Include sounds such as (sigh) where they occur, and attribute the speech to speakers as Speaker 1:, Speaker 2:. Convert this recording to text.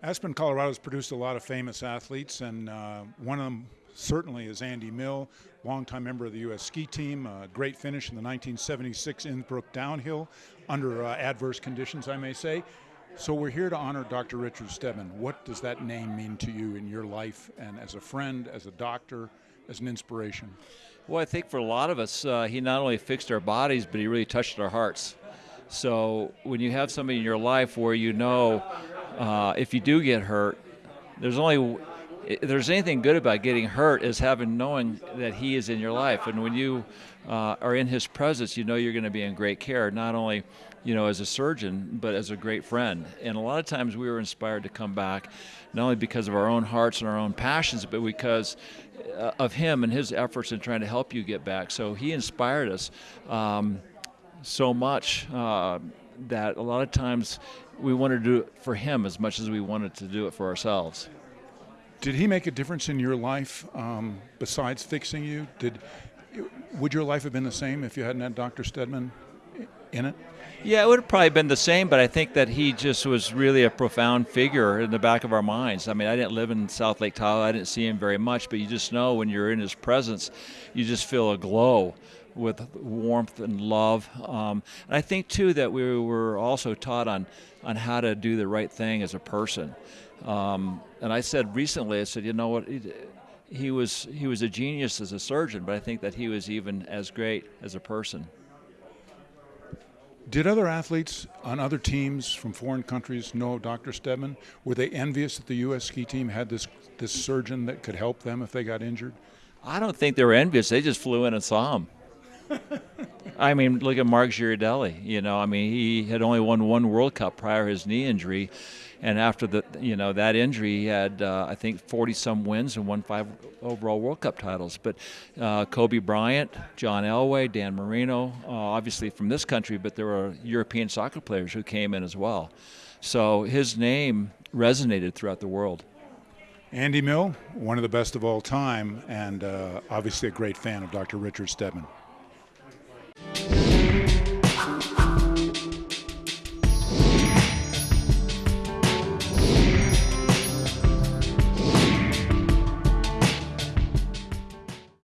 Speaker 1: Aspen, Colorado has produced a lot of famous athletes, and uh, one of them certainly is Andy Mill, longtime member of the U.S. ski team, a great finish in the 1976 Innsbruck downhill under uh, adverse conditions, I may say. So we're here to honor Dr. Richard Steadman. What does that name mean to you in your life and as a friend, as a doctor, as an inspiration?
Speaker 2: Well, I think for a lot of us, uh, he not only fixed our bodies, but he really touched our hearts. So when you have somebody in your life where you know uh, if you do get hurt, there's only if there's anything good about getting hurt is having knowing that he is in your life, and when you uh, are in his presence, you know you're going to be in great care, not only you know as a surgeon, but as a great friend. And a lot of times we were inspired to come back, not only because of our own hearts and our own passions, but because uh, of him and his efforts in trying to help you get back. So he inspired us. Um, so much uh, that a lot of times we wanted to do it for him as much as we wanted to do it for ourselves.
Speaker 1: Did he make a difference in your life um, besides fixing you? Did would your life have been the same if you hadn't had Dr. Steadman in it?
Speaker 2: Yeah, it would have probably been the same, but I think that he just was really a profound figure in the back of our minds. I mean, I didn't live in South Lake Tahoe, I didn't see him very much, but you just know when you're in his presence, you just feel a glow with warmth and love. Um, and I think too that we were also taught on on how to do the right thing as a person. Um, and I said recently, I said, you know what? He, he was he was a genius as a surgeon, but I think that he was even as great as a person.
Speaker 1: Did other athletes on other teams from foreign countries know Dr. Steadman? Were they envious that the U.S. ski team had this this surgeon that could help them if they got injured?
Speaker 2: I don't think they were envious. They just flew in and saw him. (laughs) I mean, look at Marc Girardelli. You know, I mean, he had only won one World Cup prior to his knee injury, and after the you know that injury, he had uh, I think 40 some wins and won five overall World Cup titles. But uh, Kobe Bryant, John Elway, Dan Marino, uh, obviously from this country, but there were European soccer players who came in as well. So his name resonated throughout the world.
Speaker 1: Andy Mill, one of the best of all time, and uh, obviously a great fan of Dr. Richard Steadman.